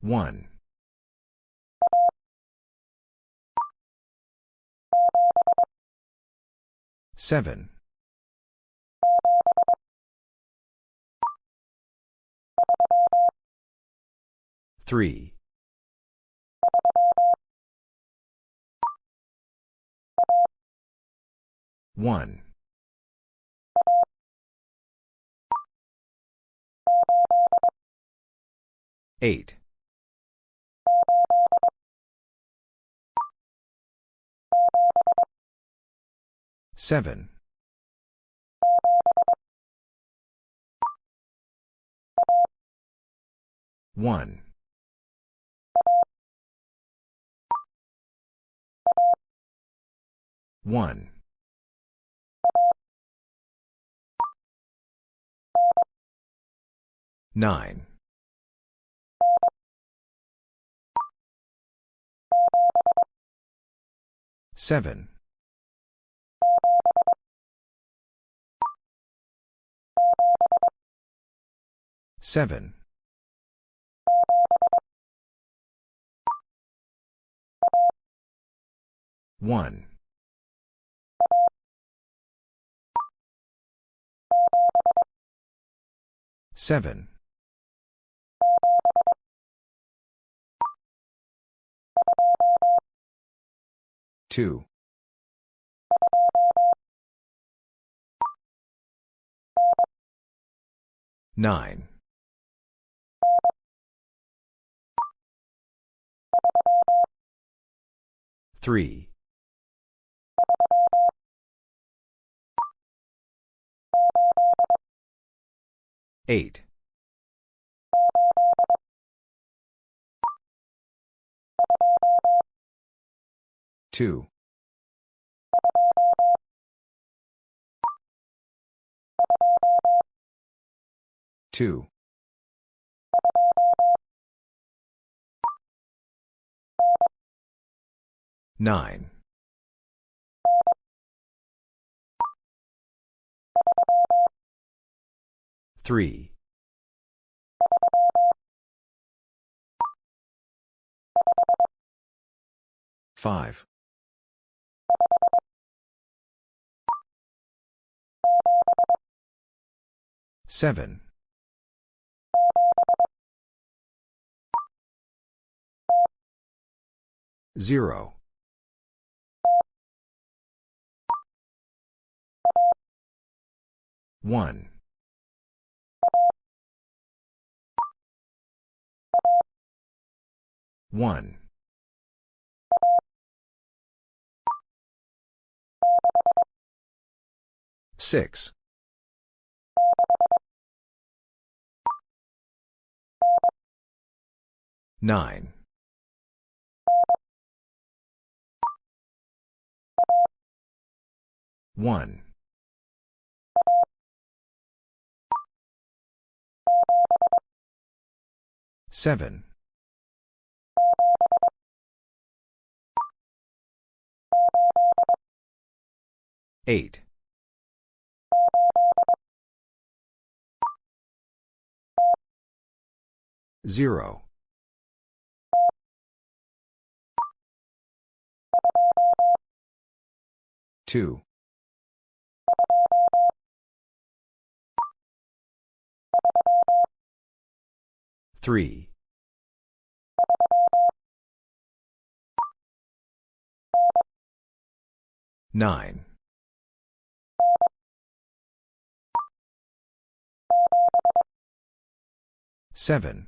One. Seven. Three. One. Eight. Seven. One. One. Nine. Seven. Seven. One. Seven. Two. Nine. Three. Eight. Two. Two. Nine. Three. Five. Seven. Zero. One. One. Six. Nine. One. Seven. Eight. Zero. Two. Three. Nine. Seven.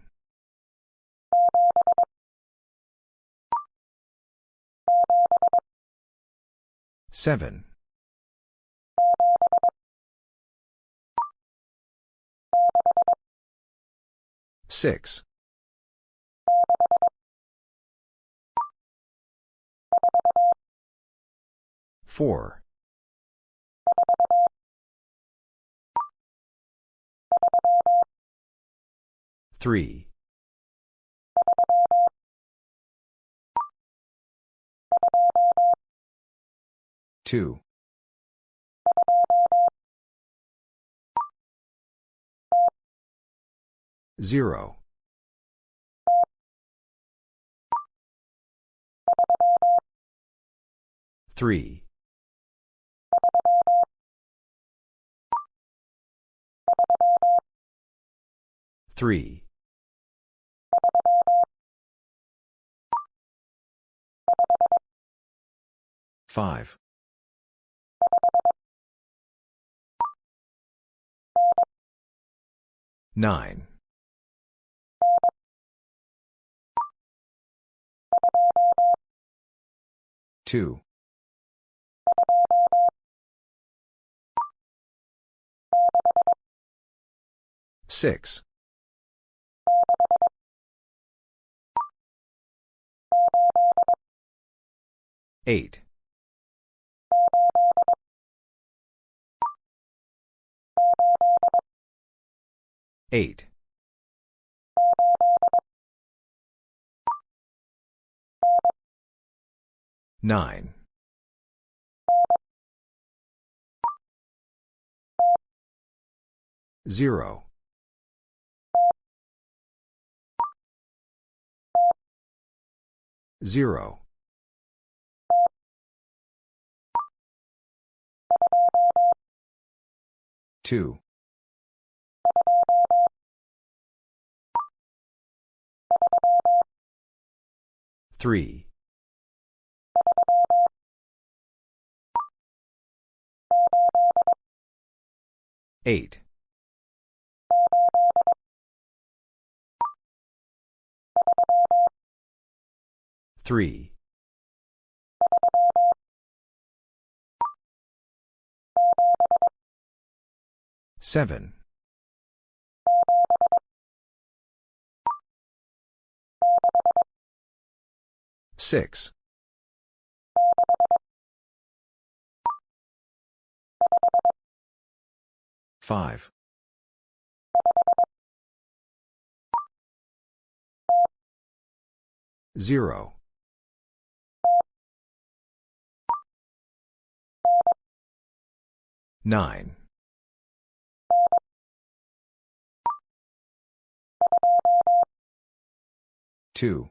Seven. Six. Four. Three. 2. 0. 3. 3. Five. Nine. Two. Six. Eight. Eight. Nine. Zero. Zero. Two. Three. Eight. Three. Seven. Six. Five. Zero. Nine. Two.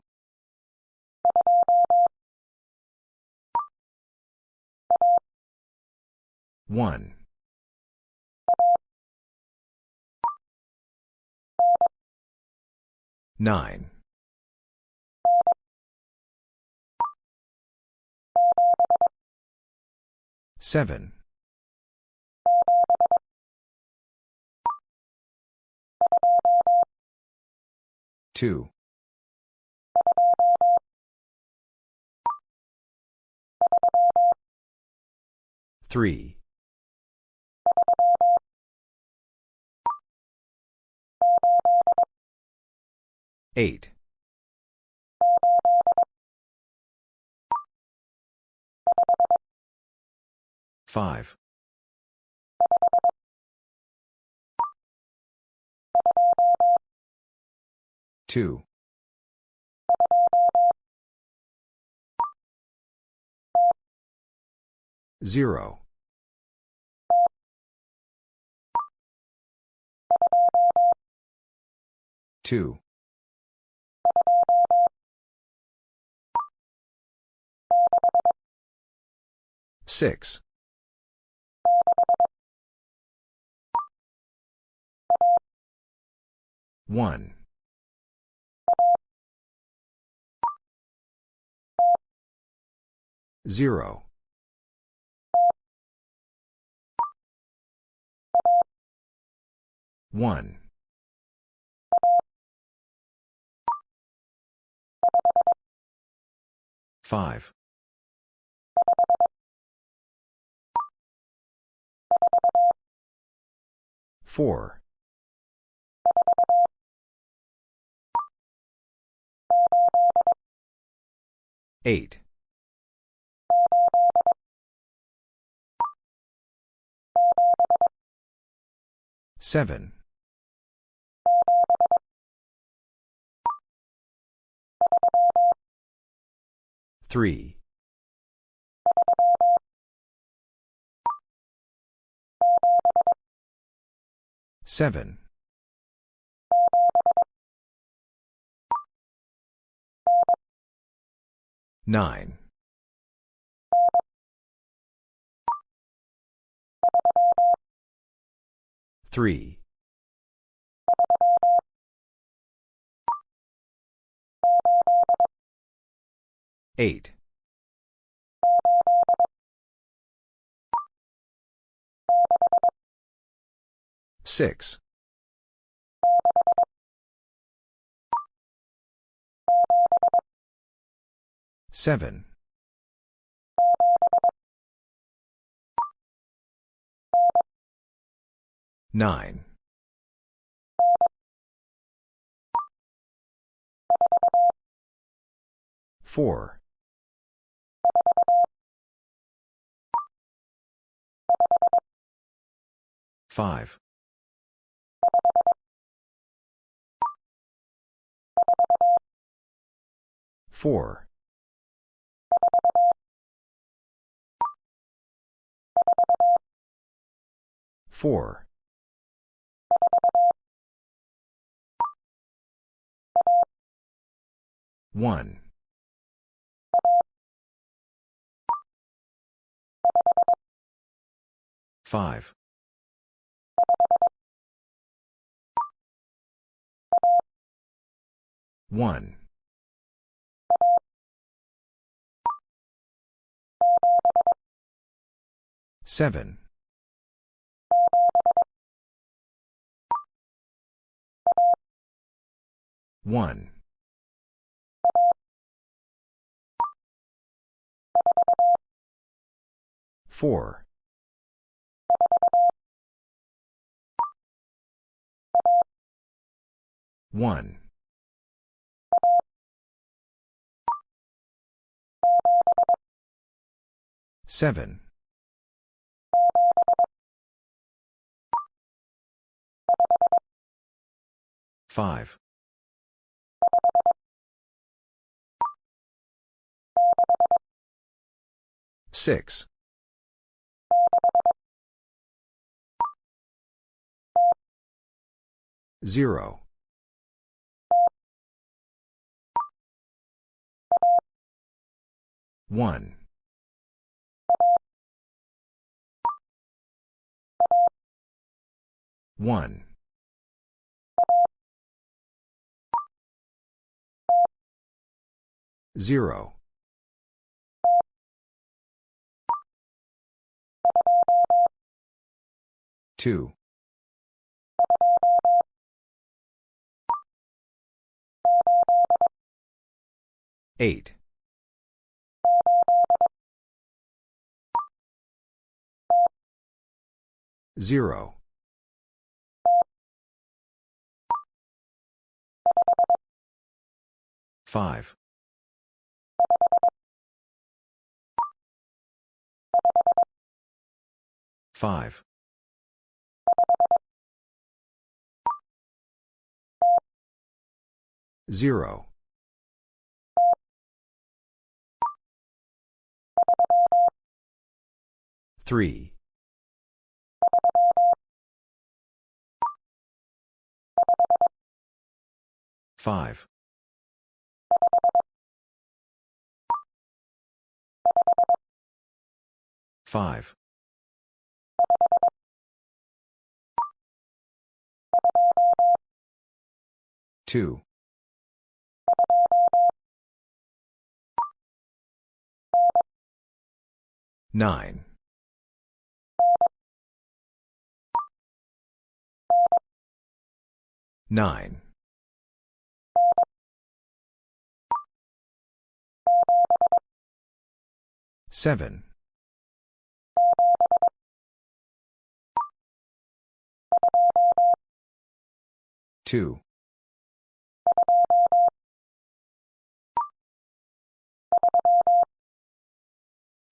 One. Nine. Seven. Two. Three. Eight. Five. Two. Zero. Two. Six. One. Zero. One. Five. Four. Eight. Seven. Three. Seven. Nine. 3. 8. 6. 7. 9. 4. 5. 4. 4. 1. 5. 1. 7. 1. 4. 1. 7. 5. 6. 0. 1. 1. 0. 2. 8. 0. 5. 5. 0. 3. 5. 5. 2. 9. 9. 7. 2.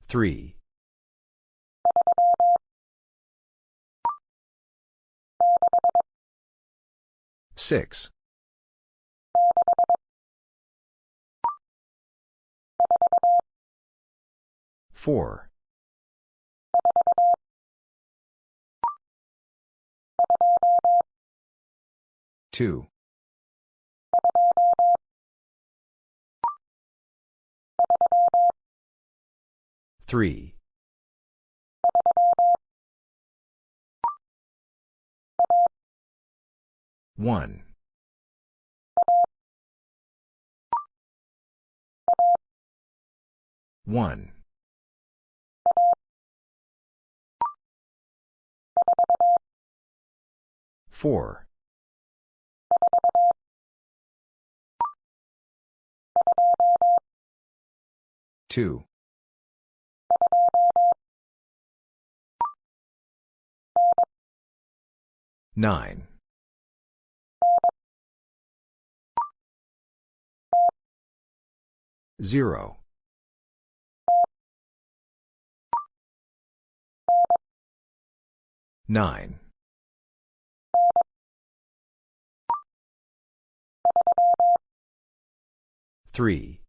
3. 6. 4. 2. 3. 1. 1. 4. 2. 9. 0. 9. 3.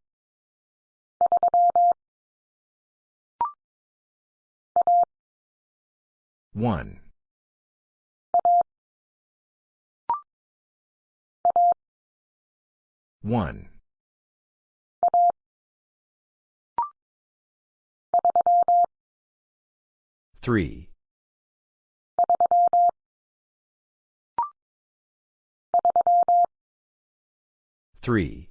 1. 1. 3. 3.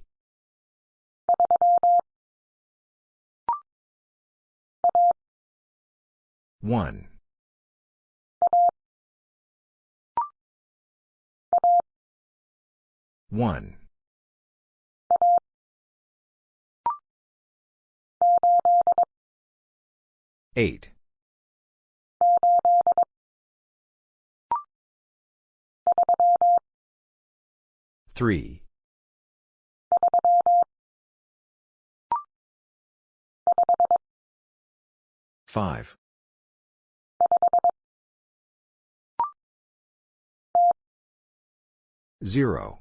1. 1. 8. 3. 5. 0.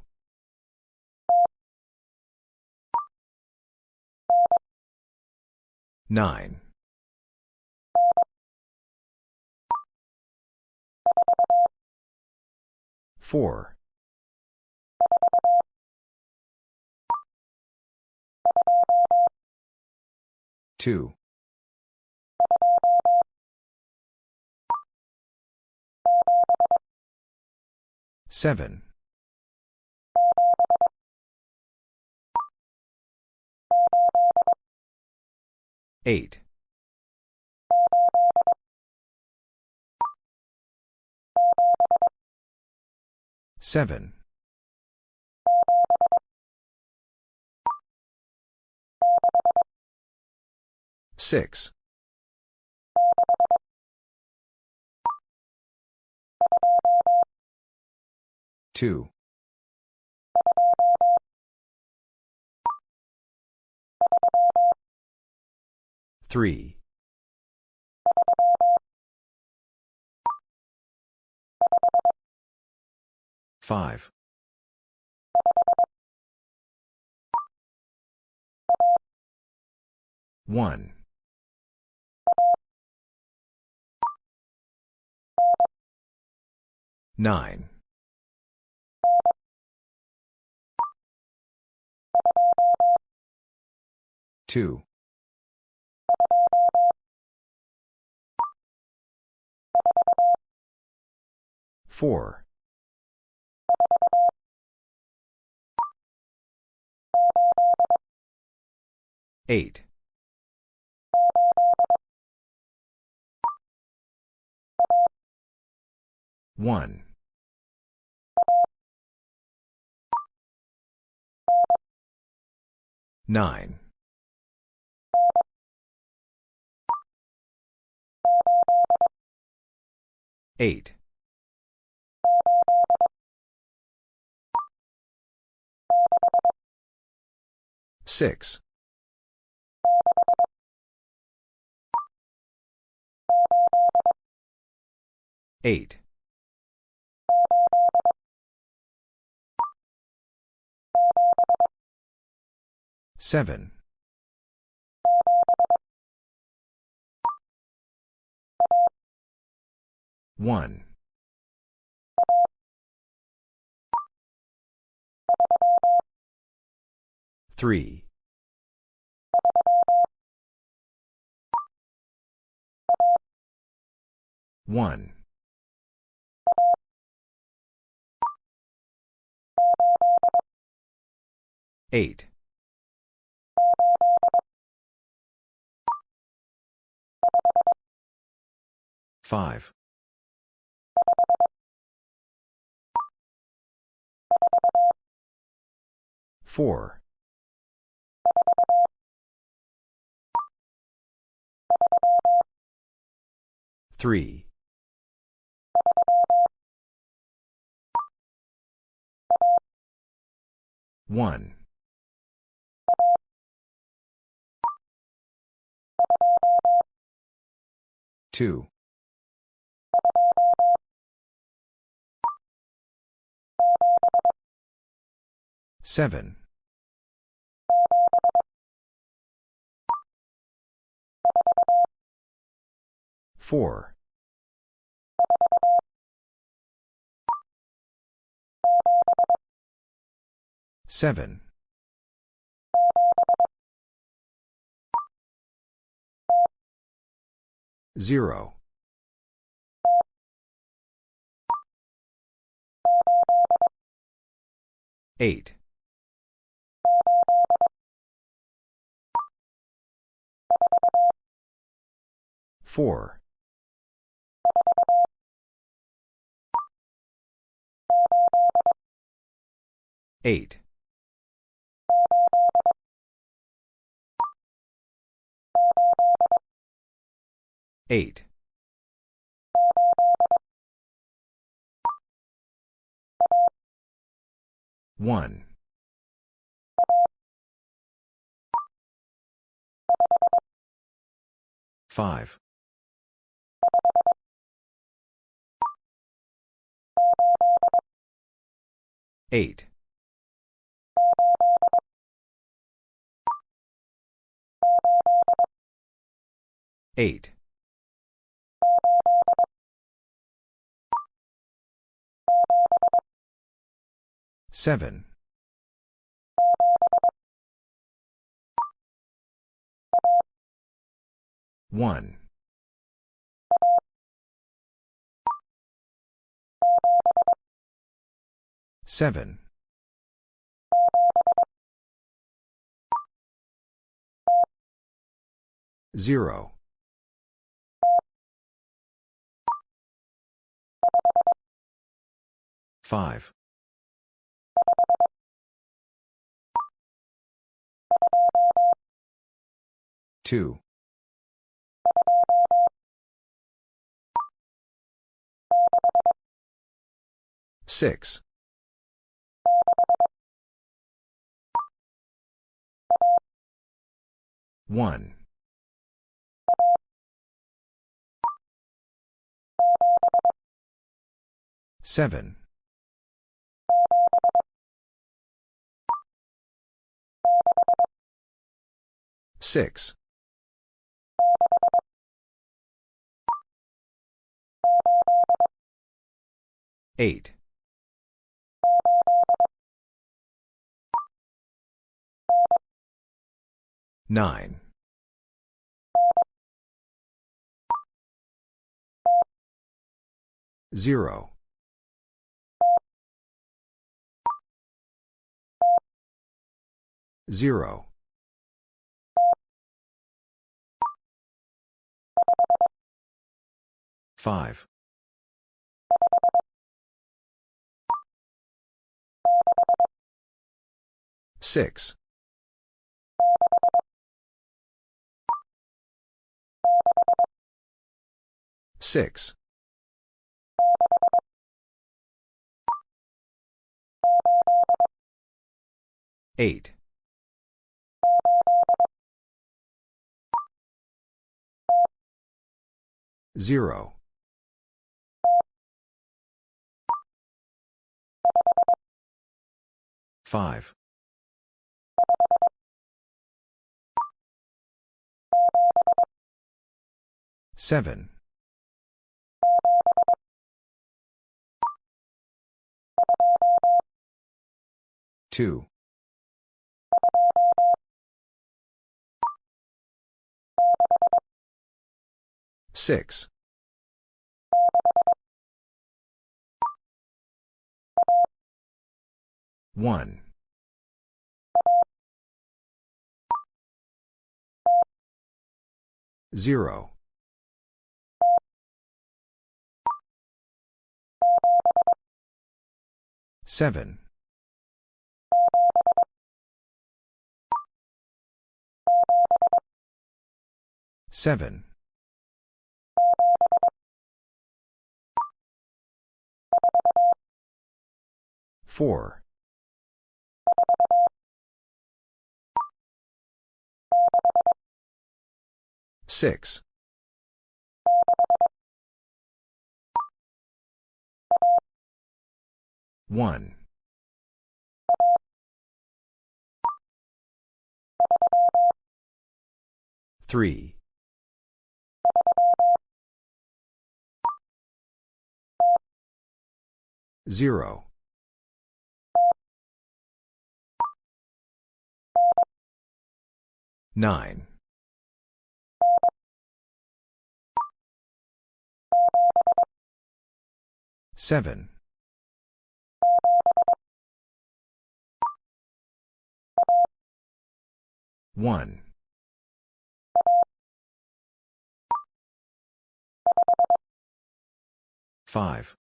9. 4. 2. 7. 8. 7. 6. 2. 3. 5. 1. 9. 2. 4. 8. 1. 9. 8. 6. 8. 7. 1. 3. 1. 8. 5. 4. 3. 1. 2. 7. 4. 7. 0. 8. 4. 8. 8. 1. 5. 8. 8. 7. 1. 7. 0. 5. 2. 6. 1. 7. 6. 8. 9. 0. 0. 5. 6. 6. 8. 0. 5. 7. 2. 6. 1. 0. 7. 7. 4. 6. 1. 3. 0. 9. 7. 1. 5.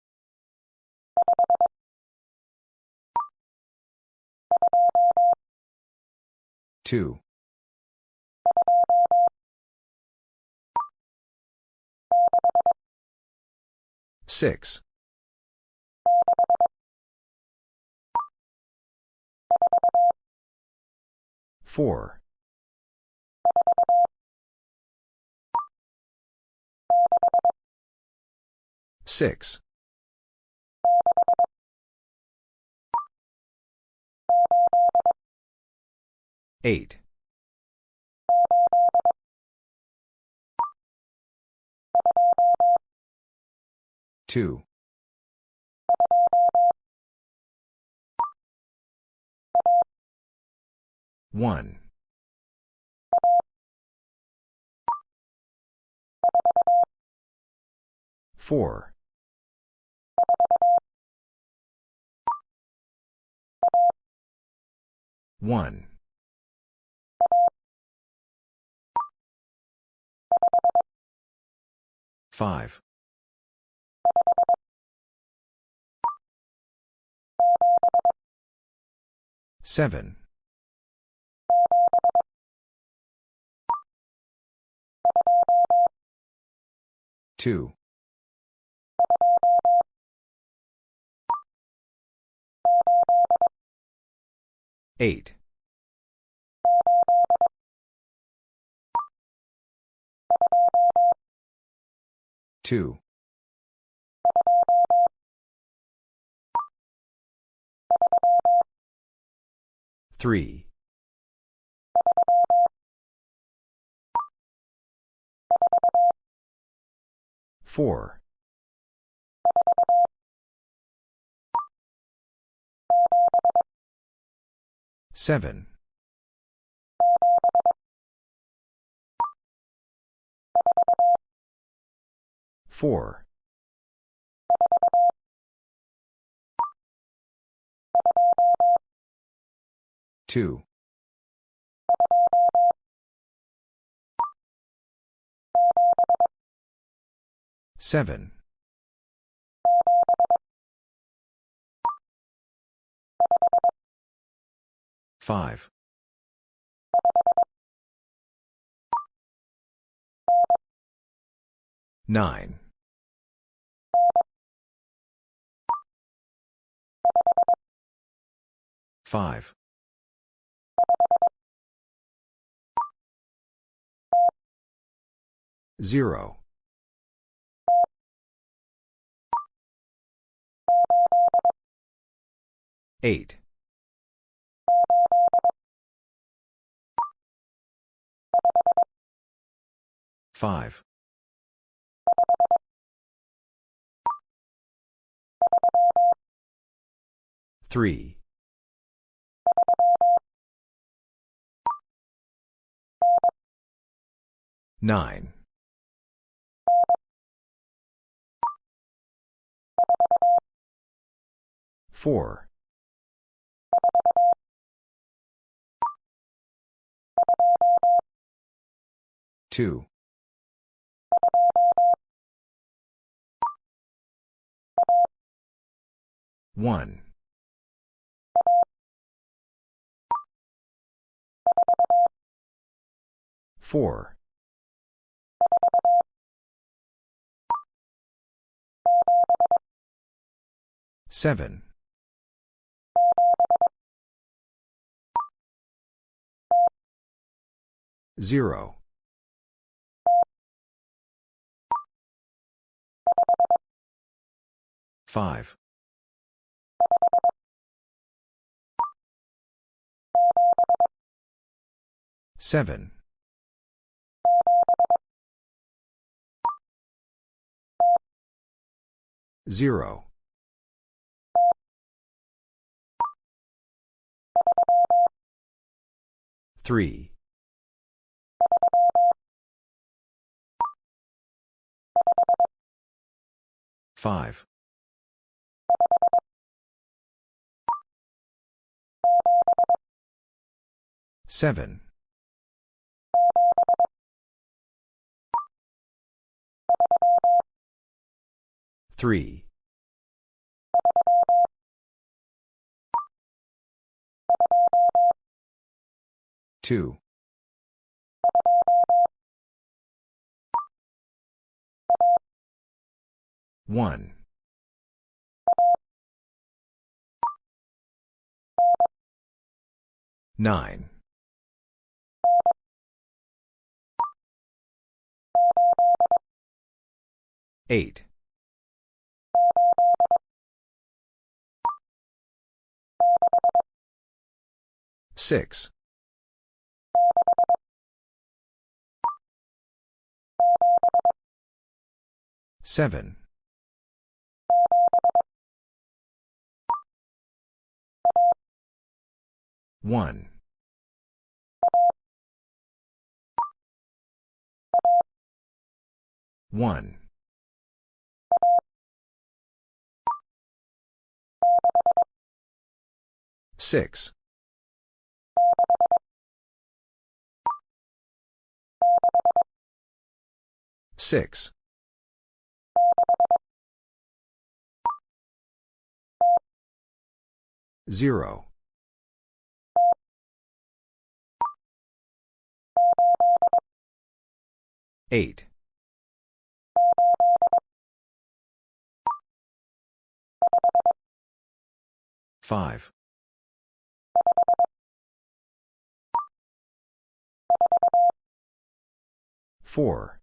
2. 6. 4. 6. 8. 2. 1. 4. 1. 5. 7. 2. 8. 2. 3. 4. 7. 4. 2. 7. 5. 9. 5. 0. 8. 5. 3. 9. 4. 2. 1. 4. 7. 0. 5. 7. 0. 3. 5. 7. 3. 2. 1. 9. 8. 6. 7. 1. 1. 6. 6. 0. 8. 5. 4.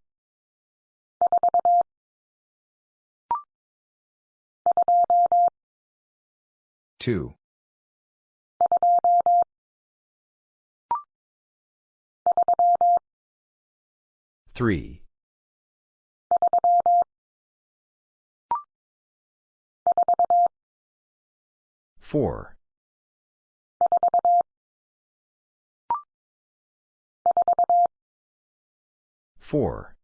2. 3. 4. 4.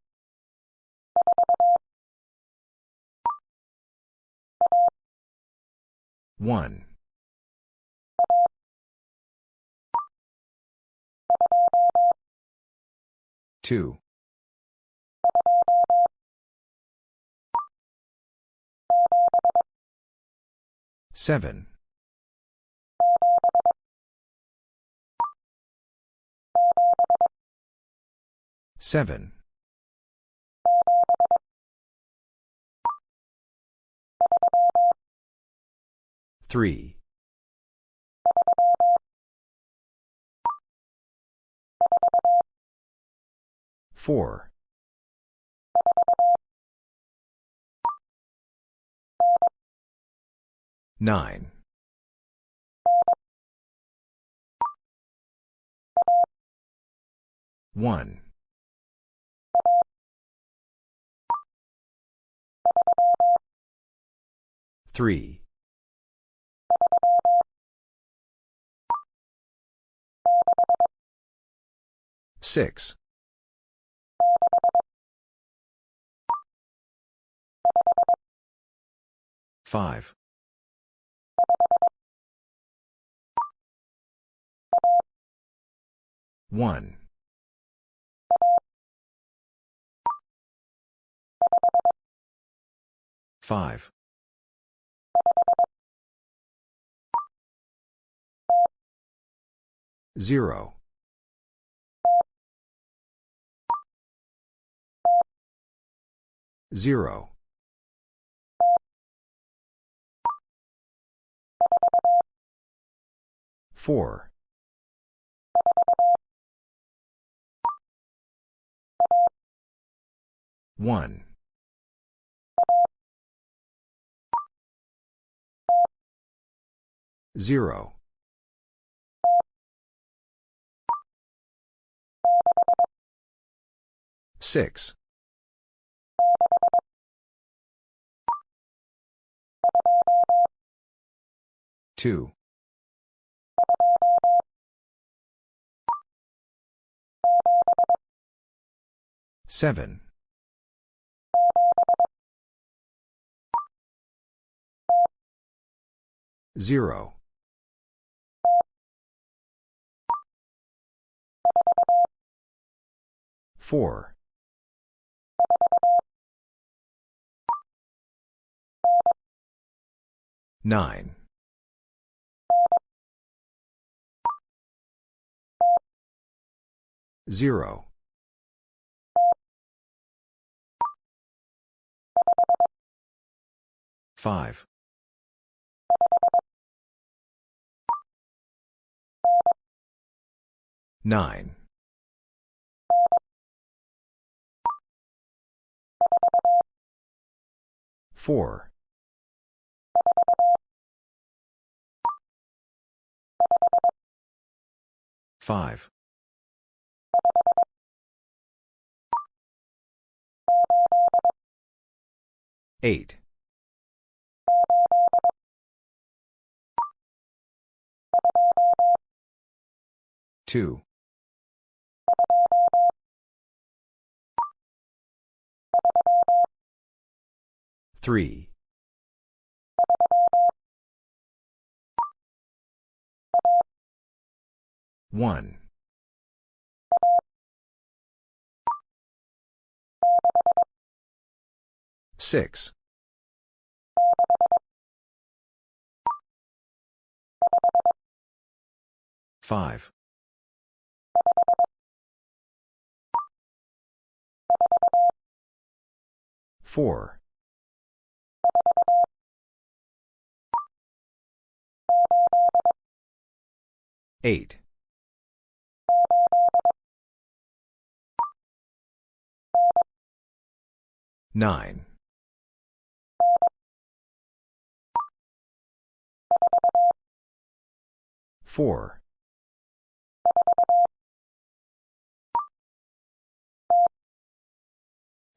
1. 2. 7. 7. 3. 4. 9. 1. 3. 6. 5. 1. 5. 0. 0. 4. 1. Zero. Six. Two. Seven. Zero. Four. Nine. Zero. Five. Nine. Four. Five. Eight. Two. Three. One. Six. Five. Four. Eight. Nine. Four.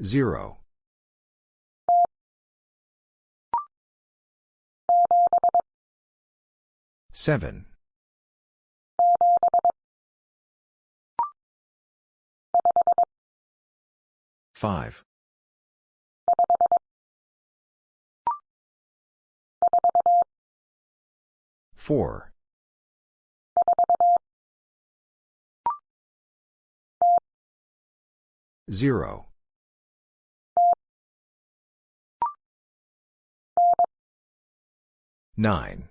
Zero. Seven. Five. Four. Zero. Nine.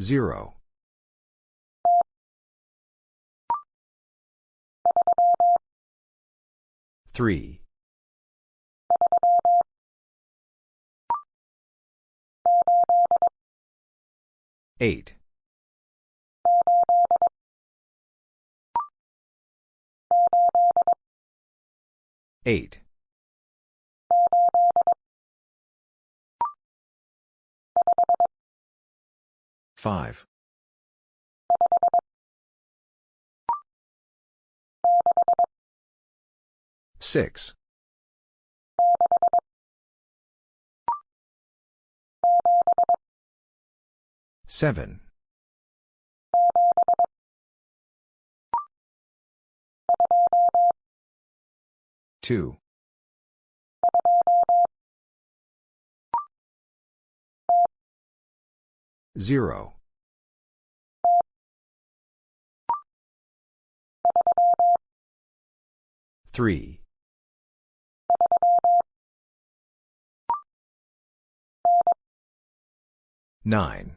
Zero. Three. Eight. Eight. Five. Six. Seven. Two. Zero. Three. Nine.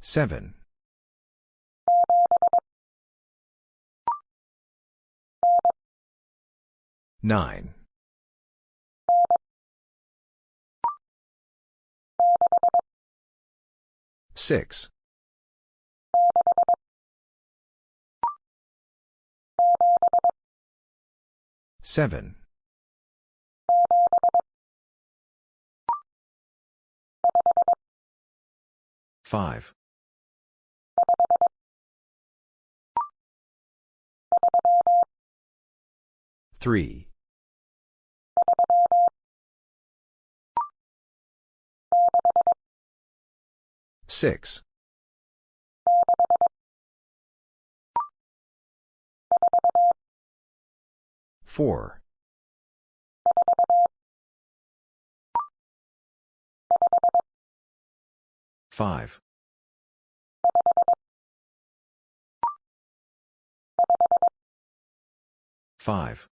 Seven. Nine. Six. Seven. Five. Three. Six. Four. Five. Five.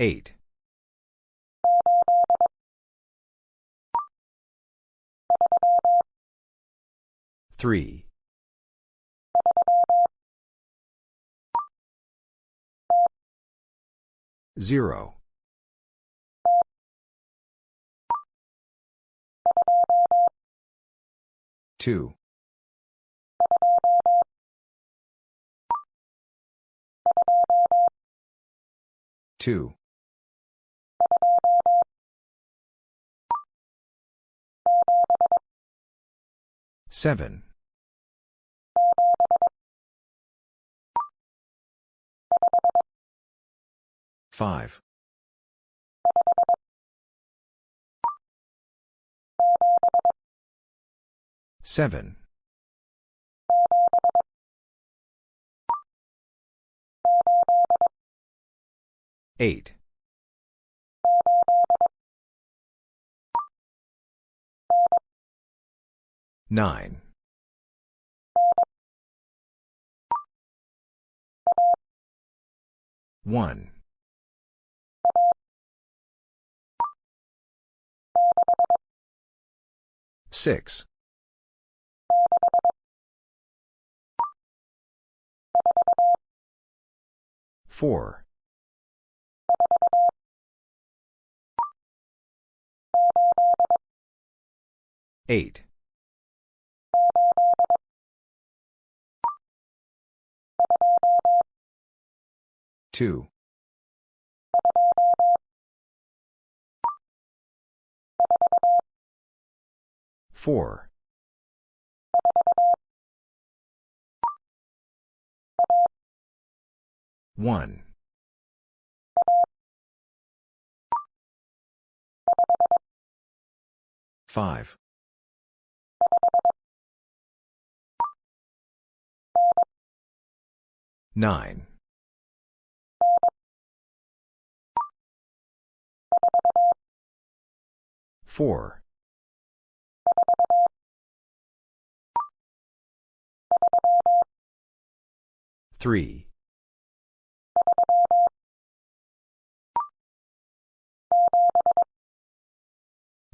Eight. Three. Zero. Two. Two. Seven. Five. Seven. Eight. Nine. One. Six. Four. Eight. Two. Four. One. Five. Nine. Four. Three.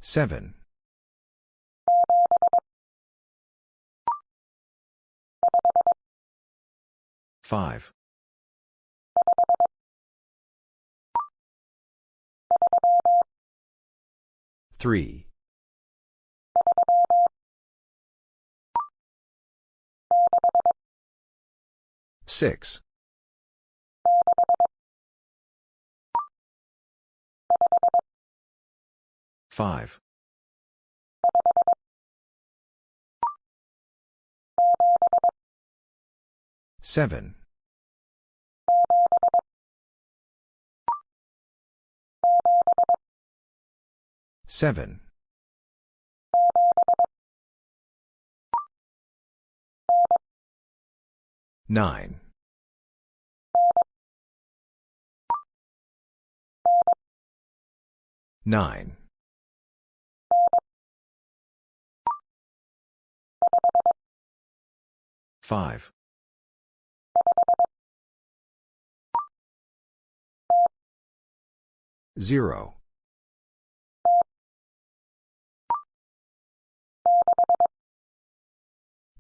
Seven. Five. Three. Six. Five. Seven. Seven. Nine. Nine. Five. Zero.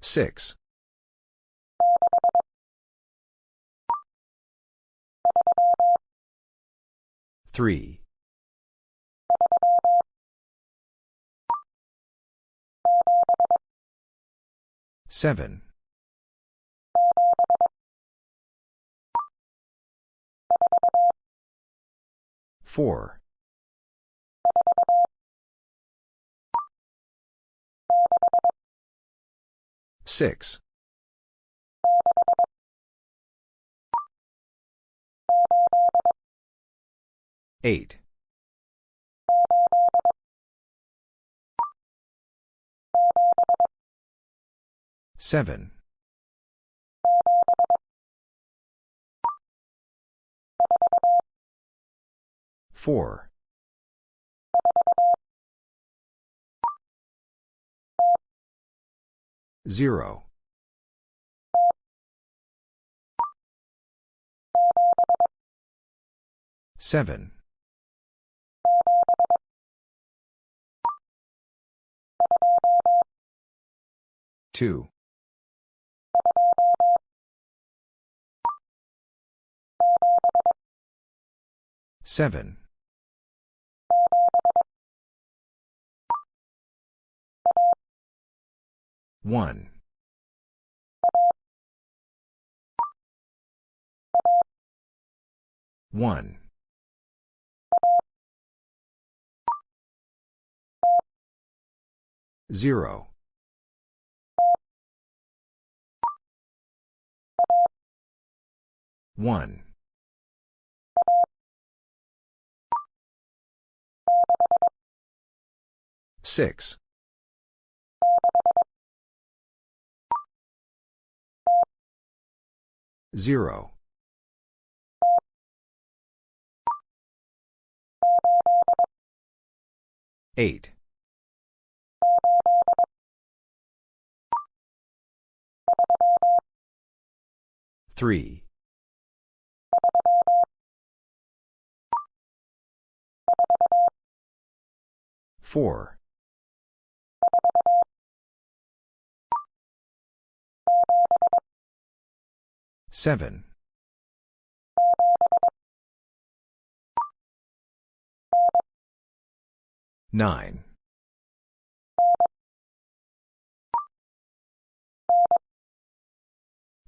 Six. Three. Seven. Four. Six. Eight. Seven. Four. Zero. Seven. Two. Seven. One. One. Zero. One. Six. Zero. Eight. Three. Four. Seven. Nine.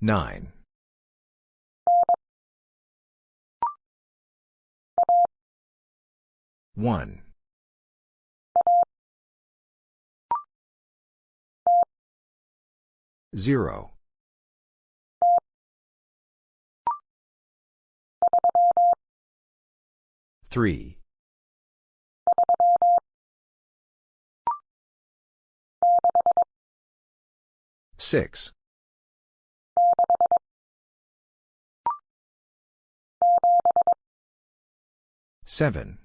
Nine. One. Zero. Three. Six. Seven.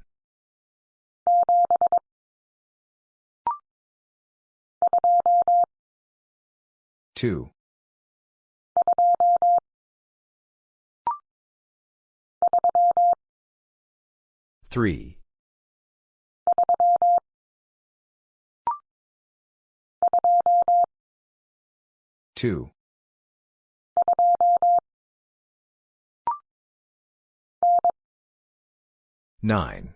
Two. Three. Two. Nine.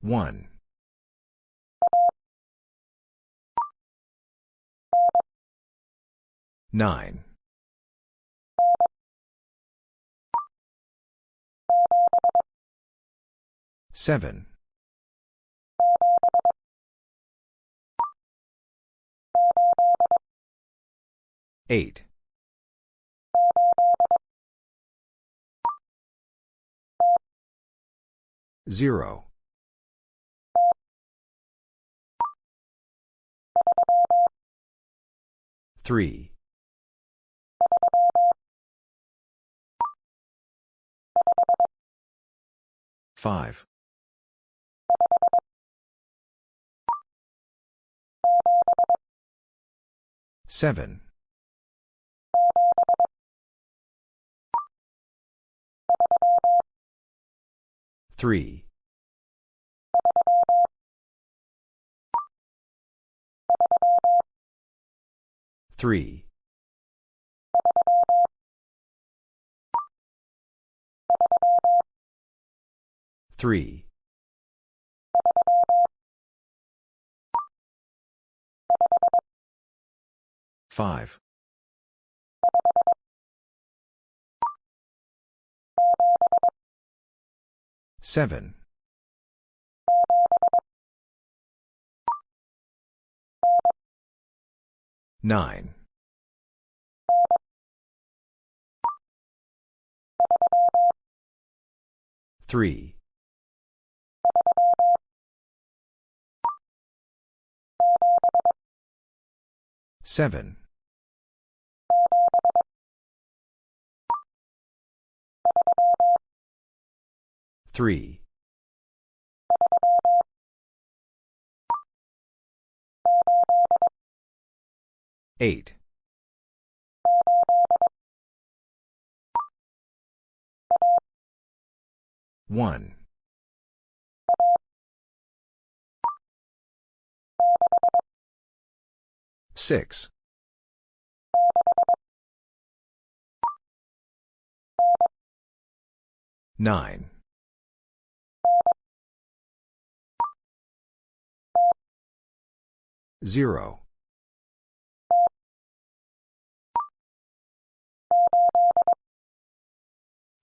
One. Nine. Seven. Eight. Zero. Three. Five. Seven. Three. Three. Three. Five. Seven. Nine. Three. Seven. Three. Eight. One. Six. Nine. Zero.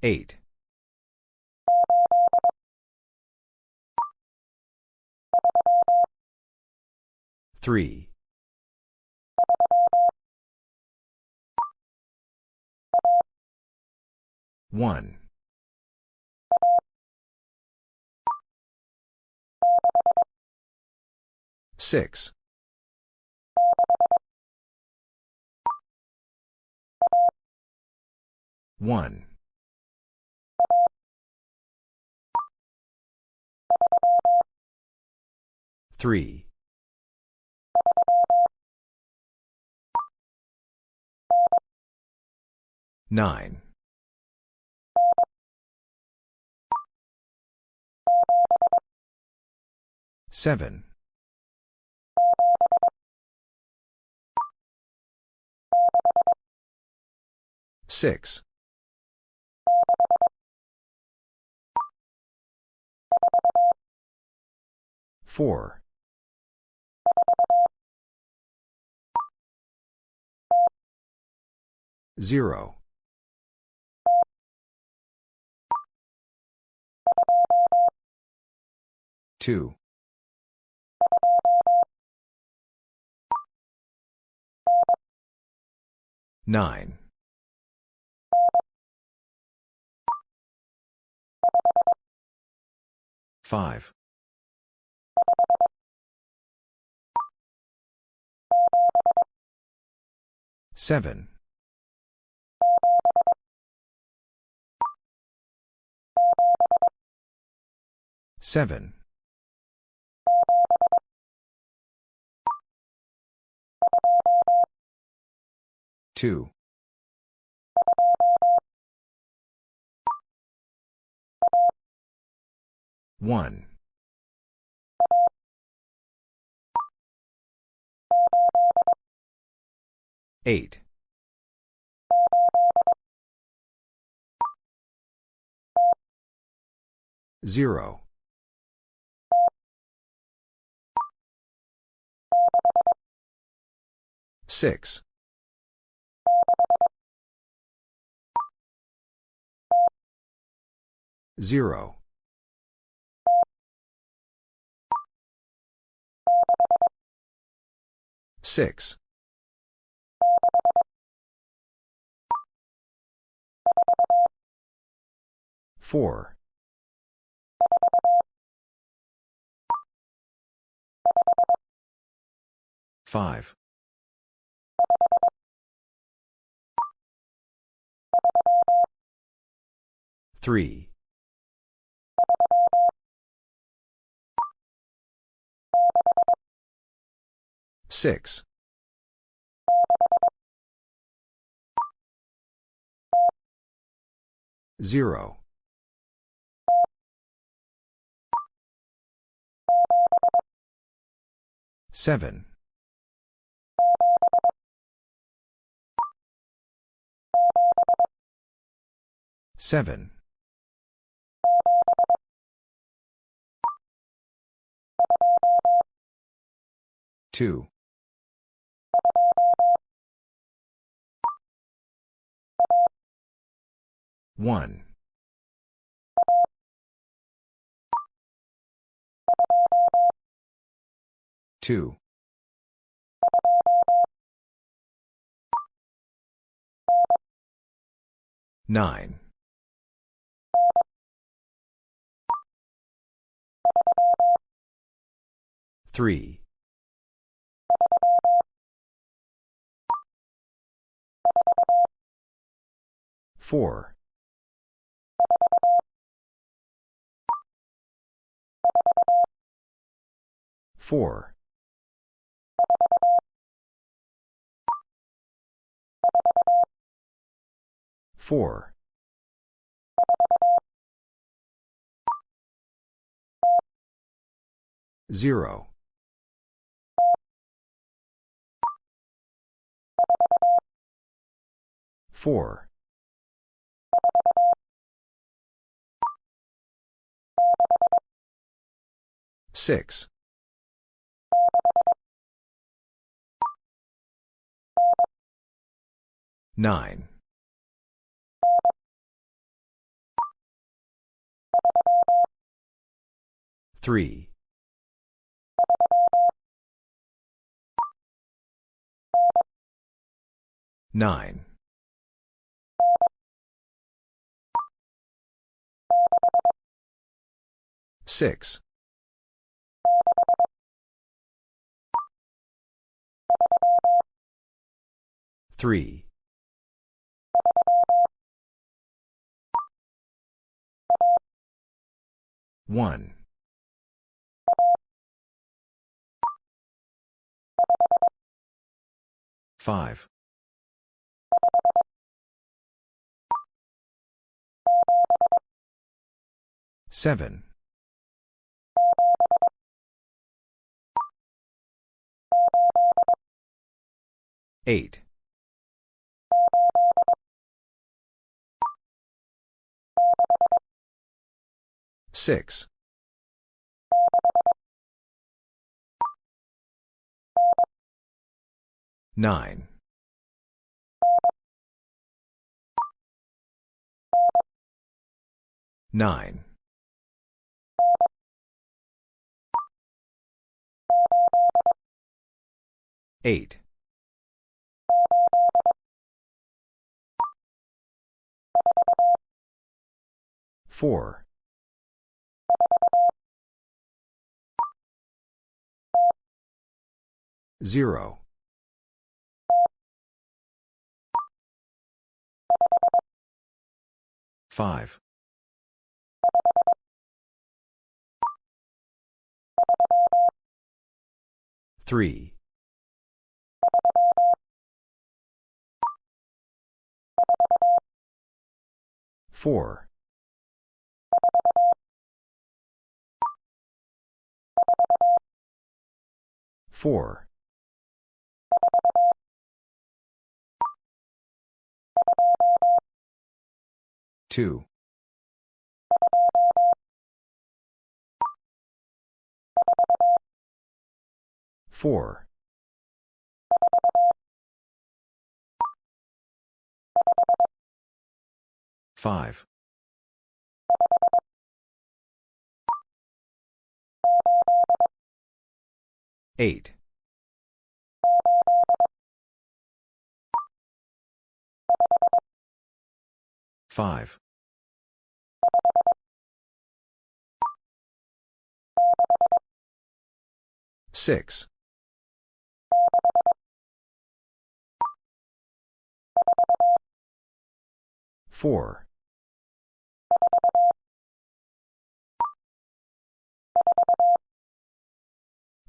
Eight. Three. One. Six. One. Three. Nine. Seven. Six. Four. Zero. Two. Nine. Five. Seven. Seven. Two. One. Eight. Zero. Six. Zero. Six. Four. Five. Three. Six. Zero. Seven. Seven. Two. One. Two. Nine. Three. Four. Four. Four. Zero. Four. Six. Nine. Three. Nine. Six. Three. One. Five. Seven. Eight. Six. Nine. Nine. Eight. Four. Zero. Five. Three. Four. Four. Two. Four. Five. Eight. Five. Six. Four.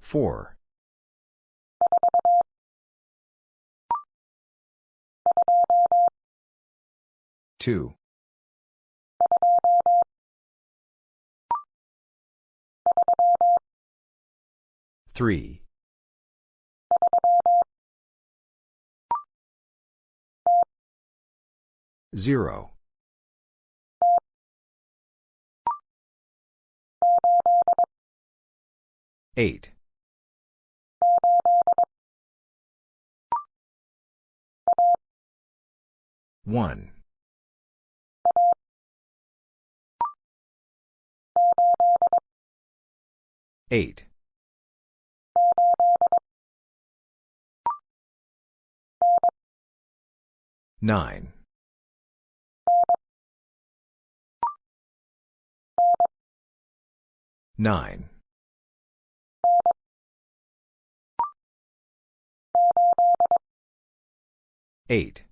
Four. Two. Three. Zero. Eight. One. Eight. Nine. Nine. Eight.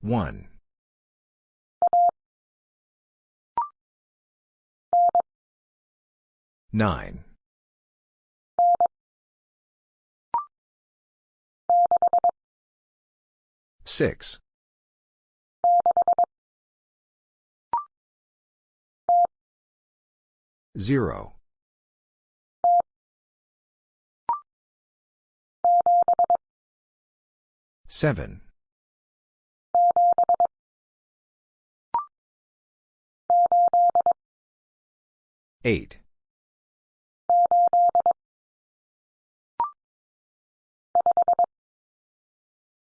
One. Nine. Six. Zero. Seven. Eight.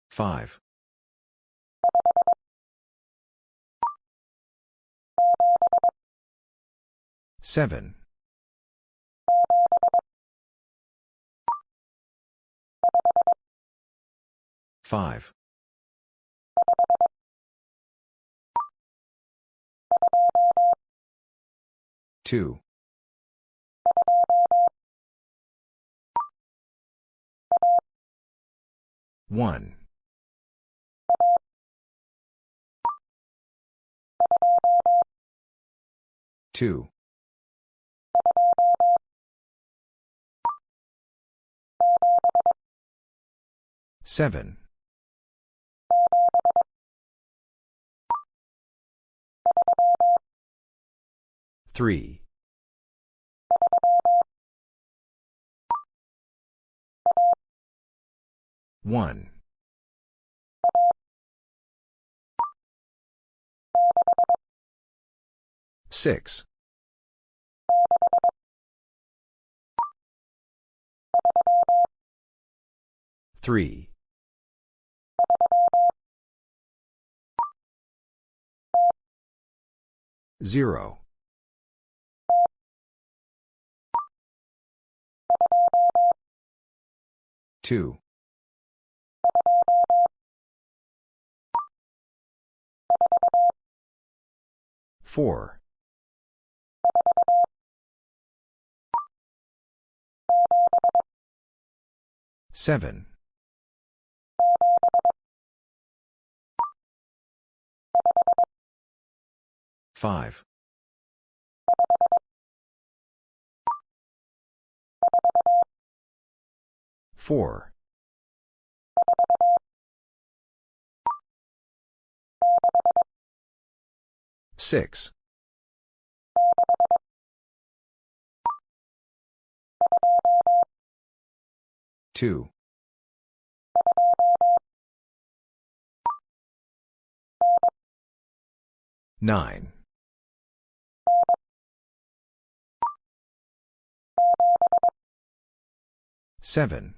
Five. Seven. Five. Two. One. Two. Seven. Three. One. Six. Three. Zero. Two. Four. Seven. Five. Four. Six. Two. Nine. Seven.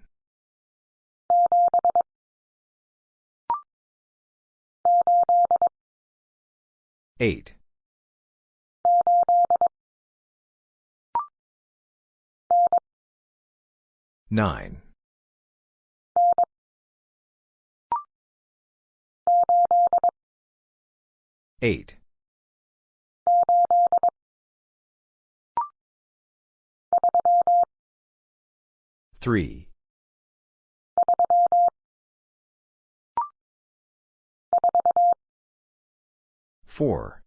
Eight. Nine. Eight. 3. 4.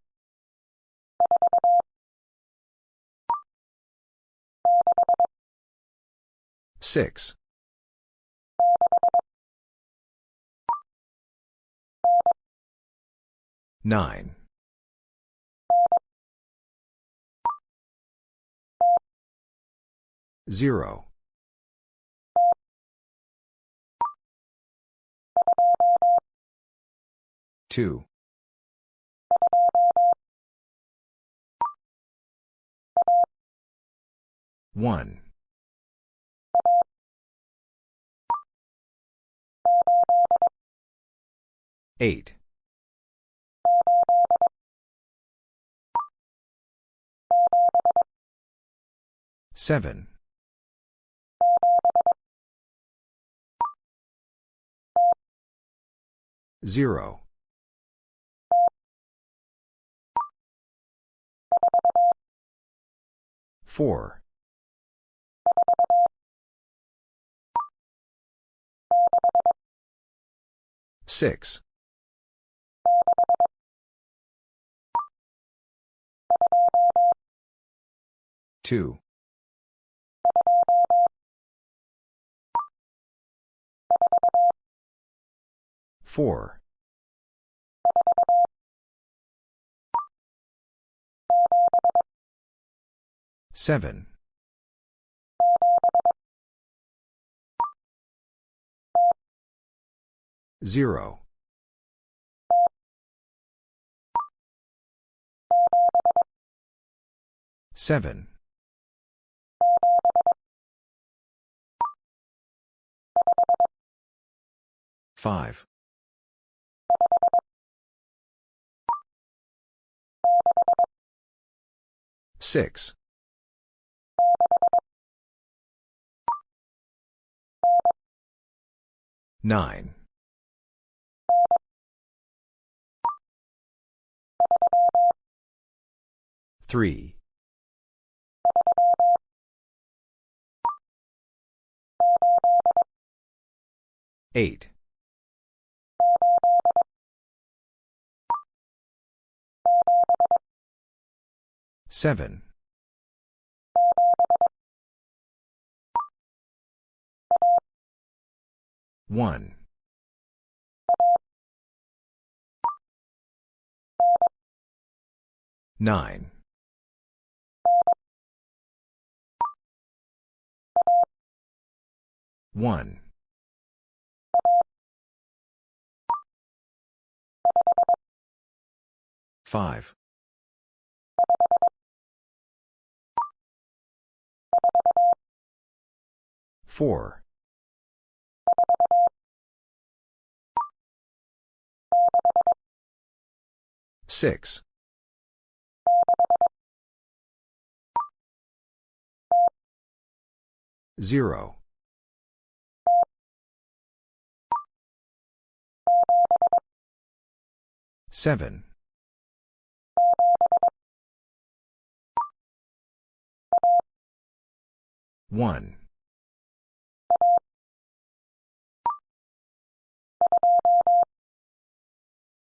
6. 9. 0. Two. One. Eight. Seven. Zero. Four. Six. Two. Four. Seven. Zero. Seven. Five. Six. Nine. Three. Eight. Seven. One. Nine. One. Five. Four. Six. Zero. Seven. One.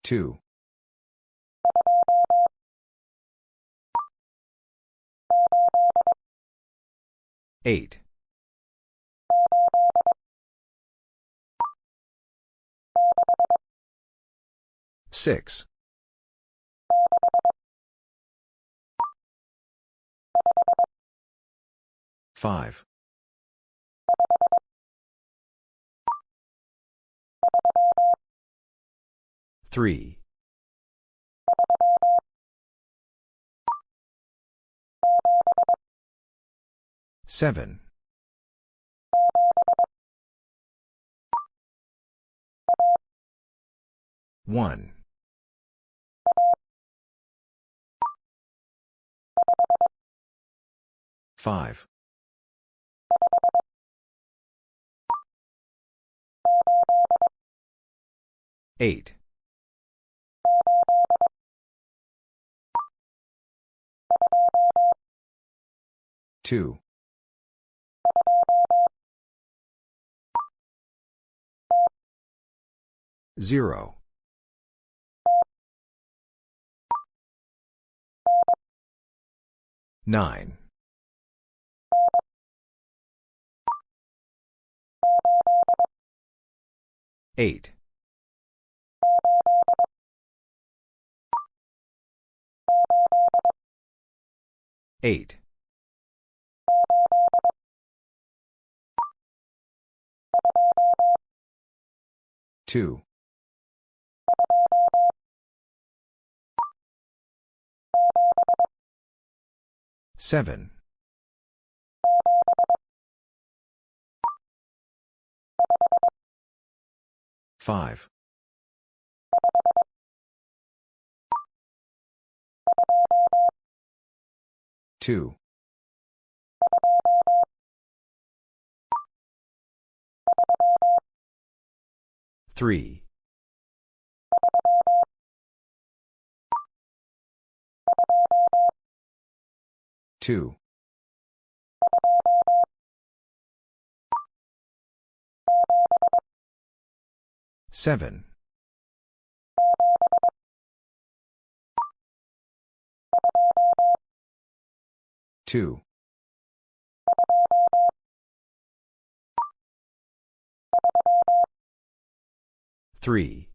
Two. Eight. Six. Five. Three. Seven. One. Five. Eight. Two. Zero. Nine. Eight. Eight. 2. 7. 5. 2. 3. 2. 7. 2. 3.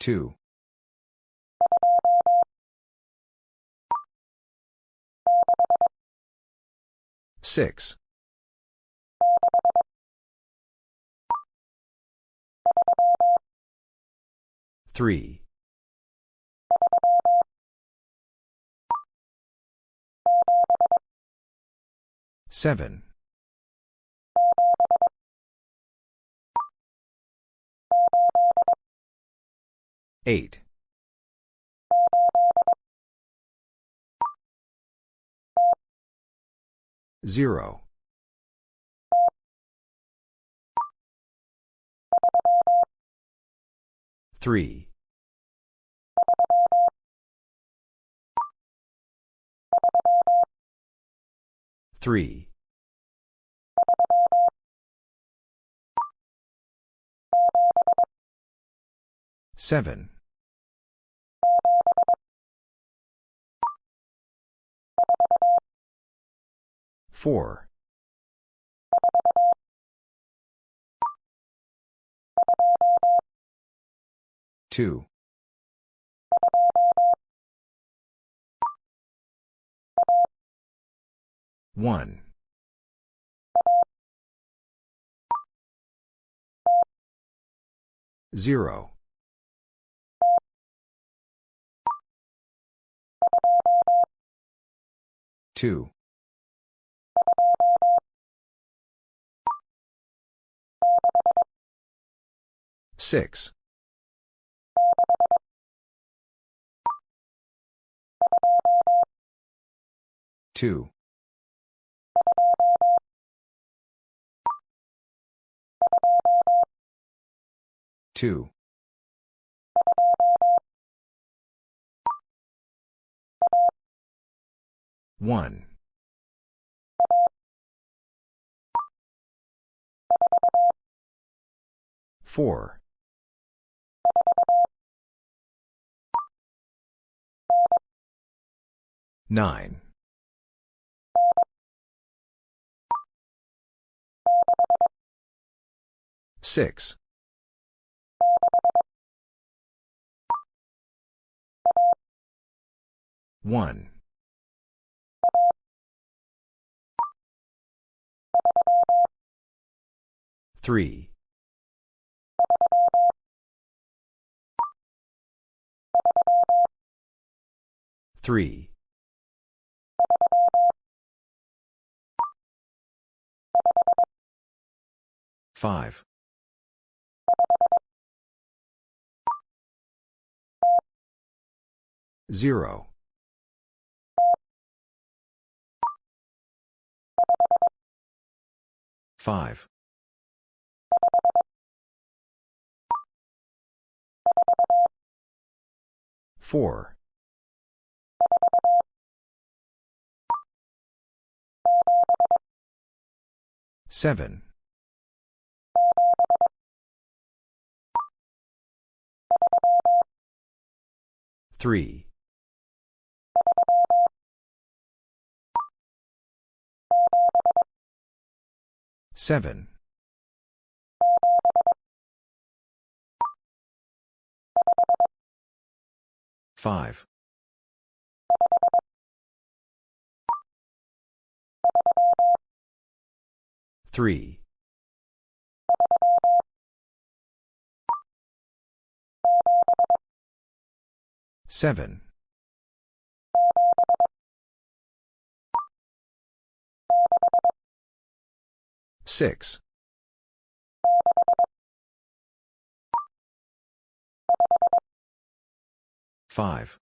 2. 6. 3. 7. 8. 0. 3. 3. 7. 4. 2. 1. 0. 2. 6. 2. 2. 1. 4. 9. 6. 1. 3. 3. 5. 0. 5. 4. 7. 3. 7. 5. Three. Seven. Six. Five.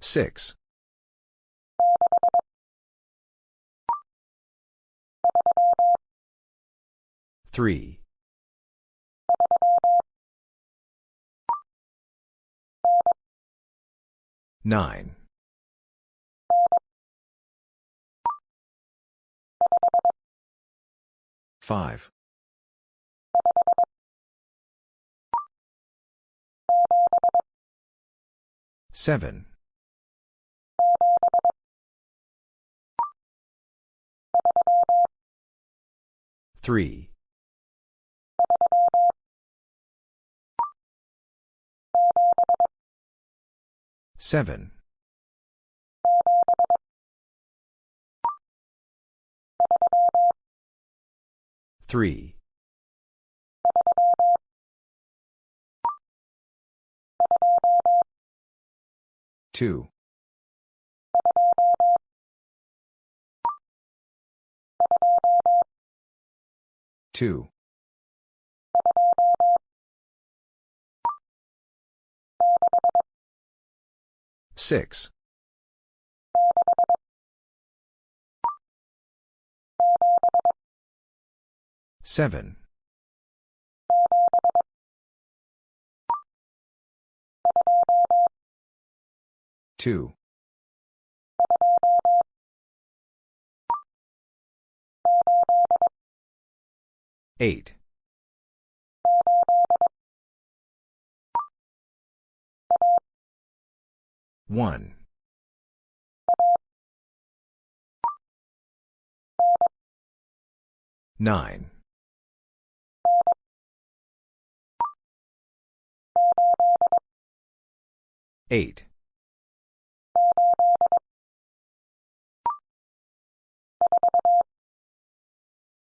Six. Three. Nine. Five. Seven. Three. Seven. Three. Two. Two. Six. Seven. Two. Eight. One. Nine. Eight.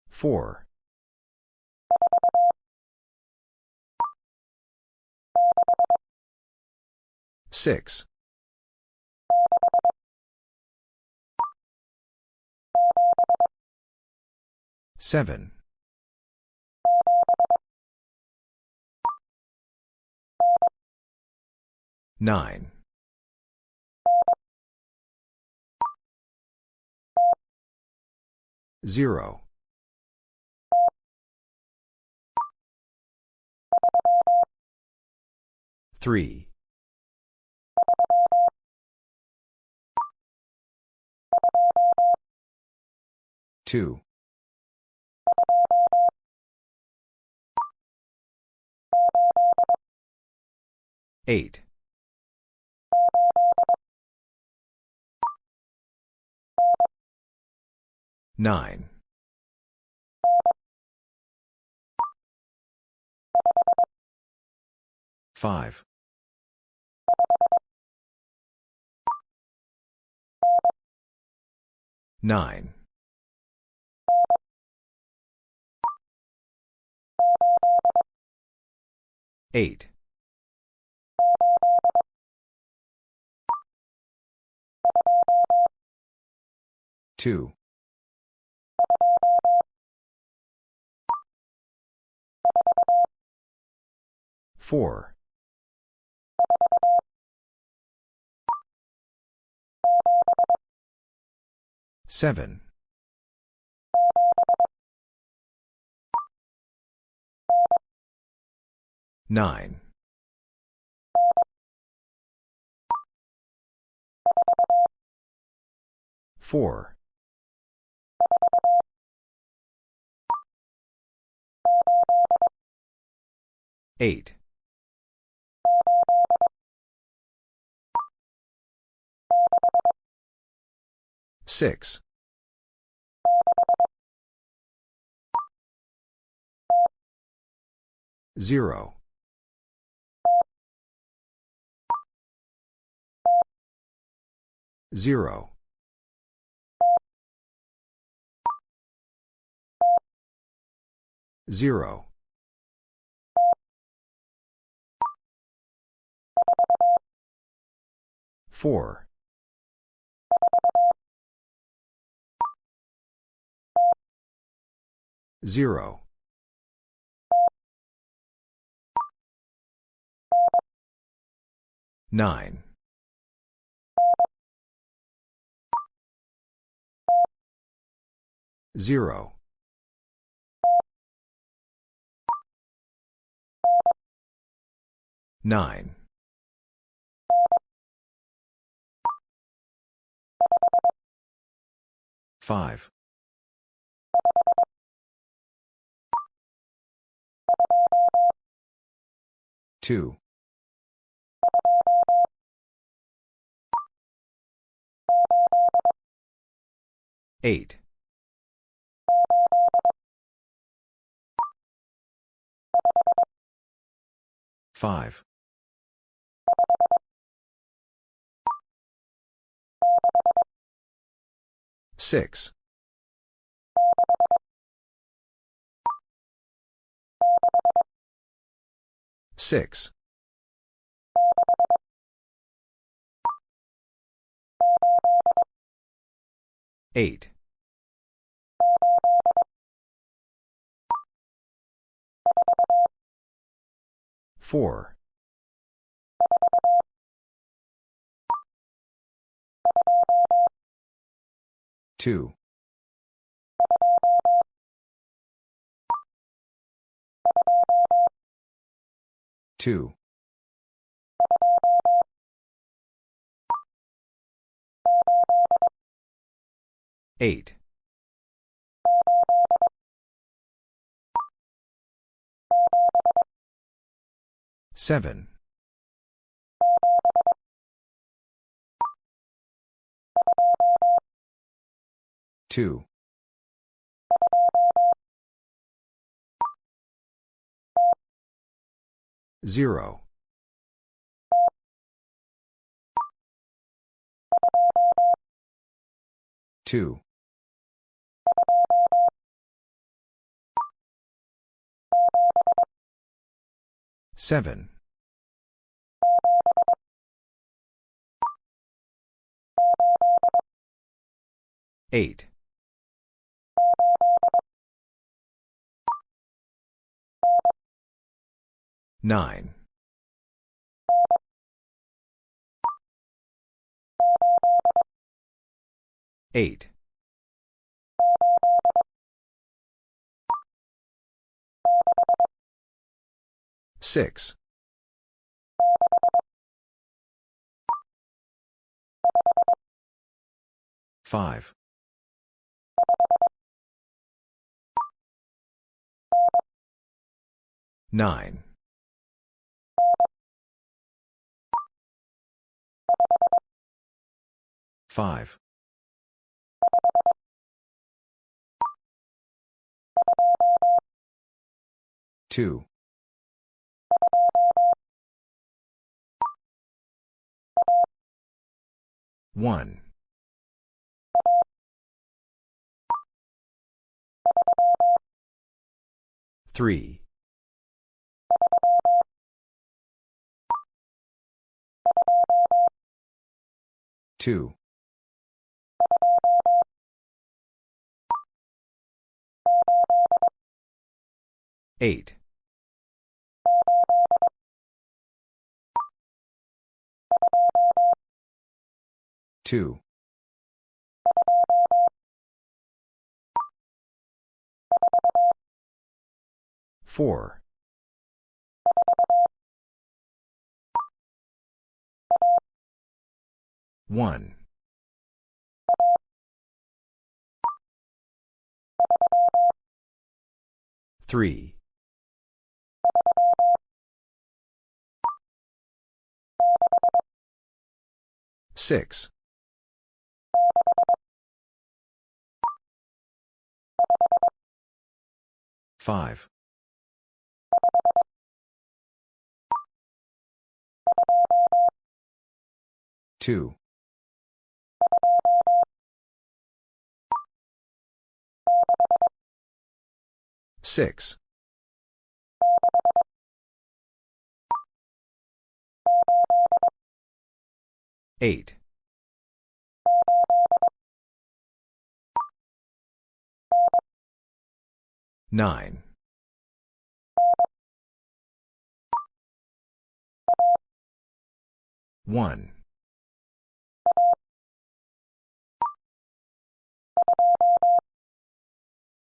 Four. Six. Seven. Nine. Zero. Three. Two. Eight. Nine. Five. Nine. Eight. Two. Four. Seven. Nine. Four. Eight. Six. Zero. Zero. Zero. Four. Zero. Nine. Zero. Nine. Five. Two. Eight. Five. Six. Six. Eight. Four. Two. Two. Eight. Seven. Two. Zero. Two. Seven. Eight. Nine. Eight. Six. Five. Nine. Five. Two. One. Three. Two. Eight. Two. Four. One. Three. Six. Five. Two. Six. Eight. Nine. One.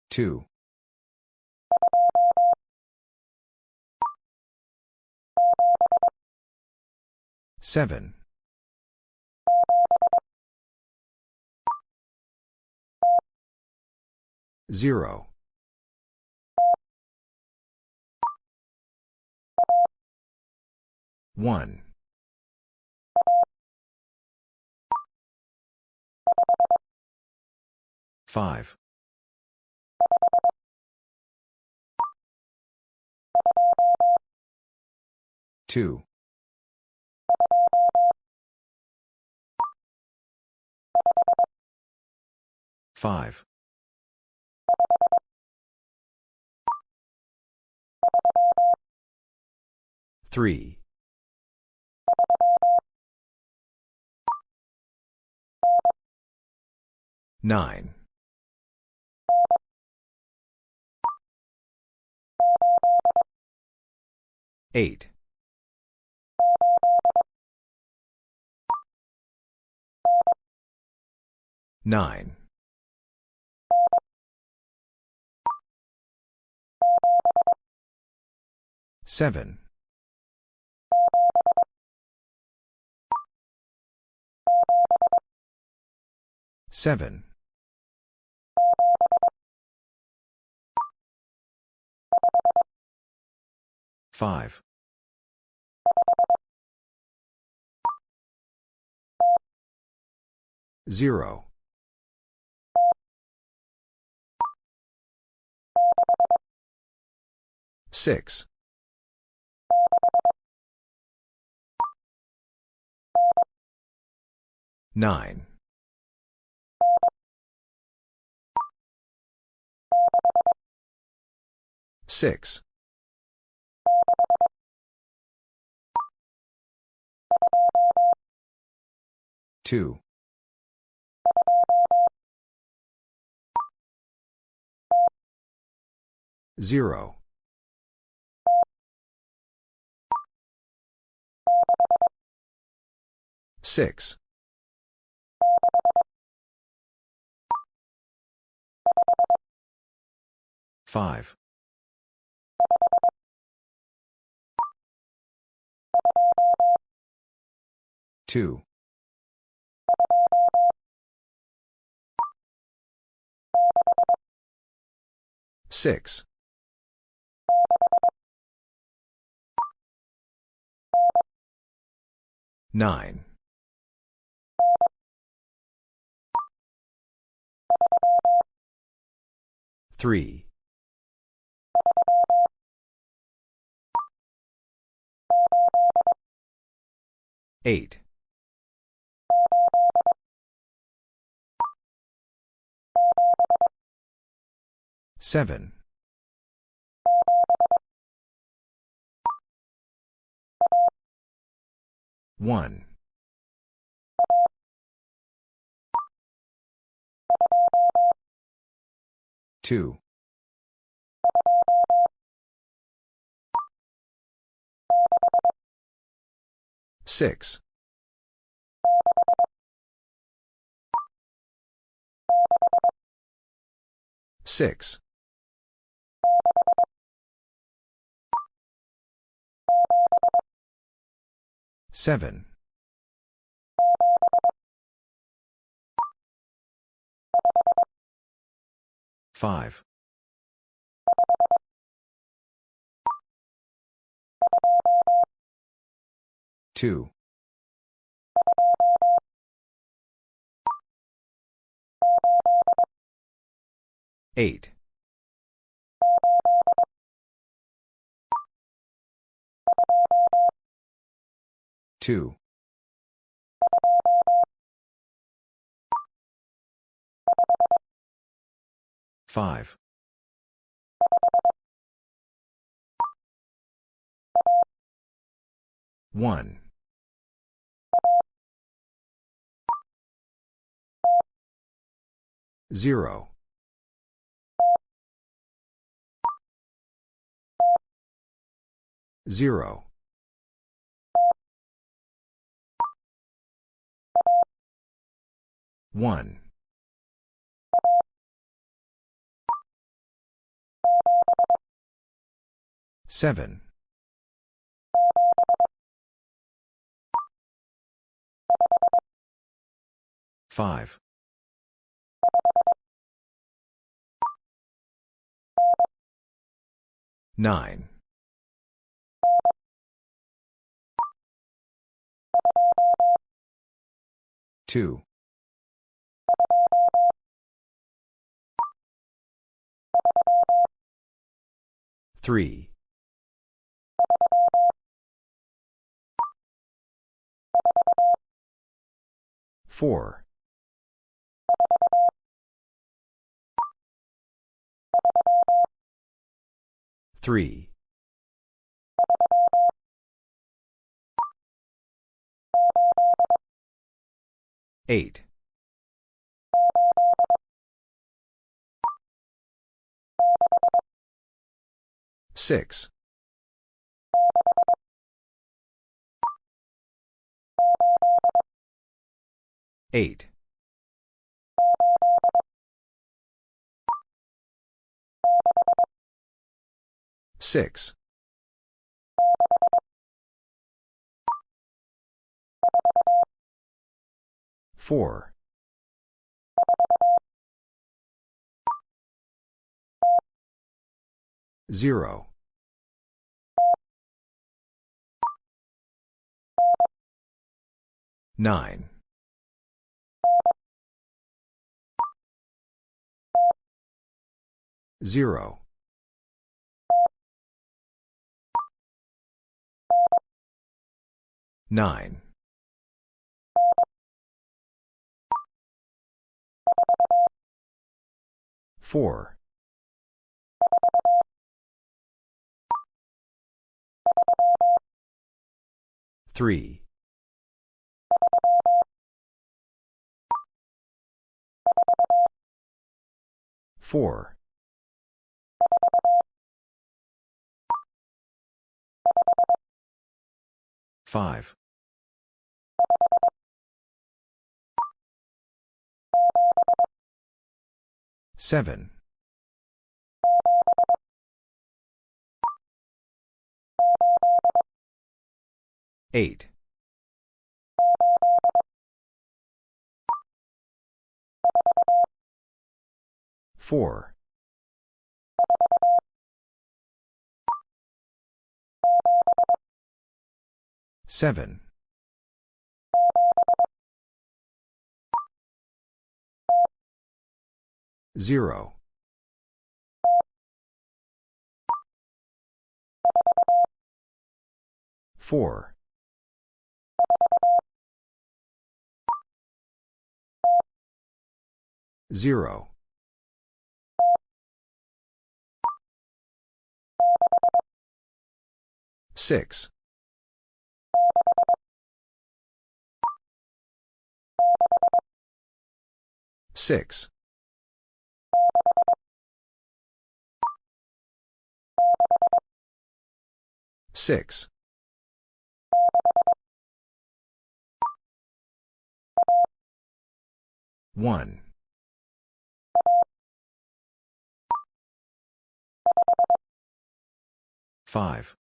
Two. Seven. Zero. One. Five. Two. Five. Three. Nine. Eight. Nine. Seven. Seven. Five. Zero. Six. Nine. Six. Two. Zero. Six. Five. Two. Six. Nine. Three. Eight. Seven. One. Two. Six. Six. Seven. Five. Two. Eight. 2. 5. 1. 0. 0. 1. 7. 5. 9. 2. 3. 4. 3. 8. 6. 8. 6. 4. 0. 9. 0. 9. 4. 3. 4. 5. 7. 8. 4. 7. 0. 4. 0. 6. 6. 6. 1. 5.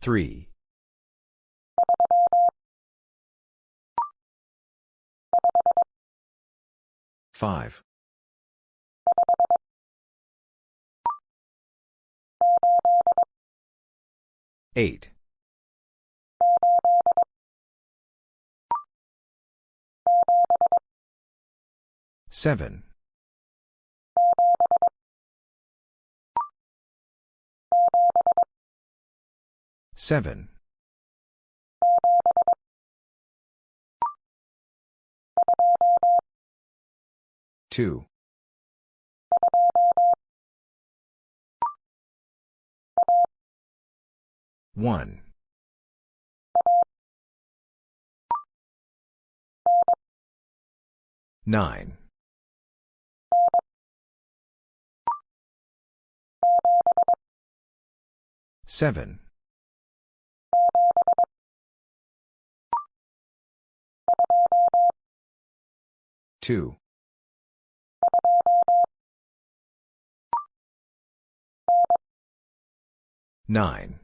3. 5. 8. 7. 7. 2. 1. 9. 7. 2. 9.